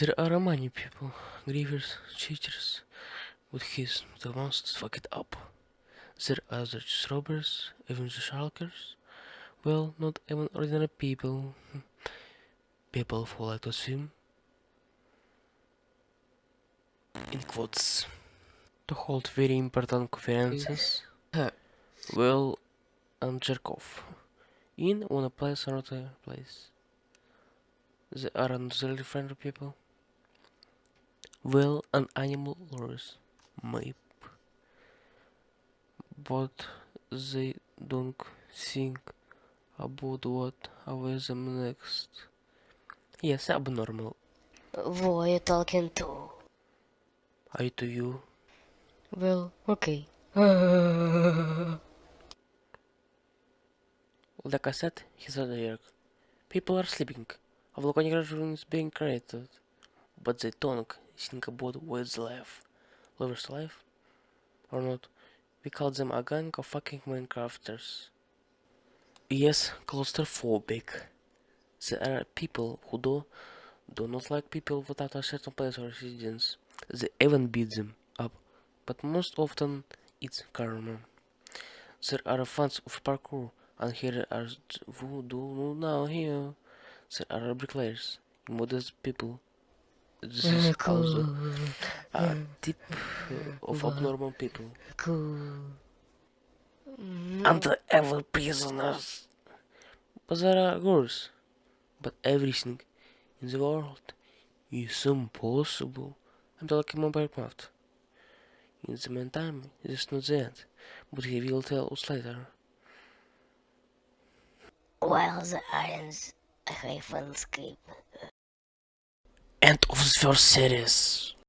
There are many people, griefers, cheaters, but he's the ones that fuck it up. There are the robbers, even the sharkers. Well, not even ordinary people. People who like to swim. In quotes. To hold very important conferences. well, and jerk off. In one place or another place. They are unusually friendly people. Well, an animal lovers, maybe. But they don't think about what awaits them next. Yes, abnormal. Who are you talking to? I to you. Well, okay. Like I said, he's a jerk. People are sleeping. A volcanic eruption is being created. But they don't think about what's life. Lovers life? Or not? We call them a gang of fucking Minecrafters. Yes, claustrophobic. There are people who do, do not like people without a certain place or residence. They even beat them up, but most often it's karma. There are fans of parkour, and here are who do now here. There are bricklayers, modest people. This is also a tip of abnormal people. Cool. And the evil prisoners. But there are girls. But everything in the world is impossible. I'm talking mobile craft. In the meantime, this is not the end, but he will tell us later. While the irons, I have escape. End of the first series.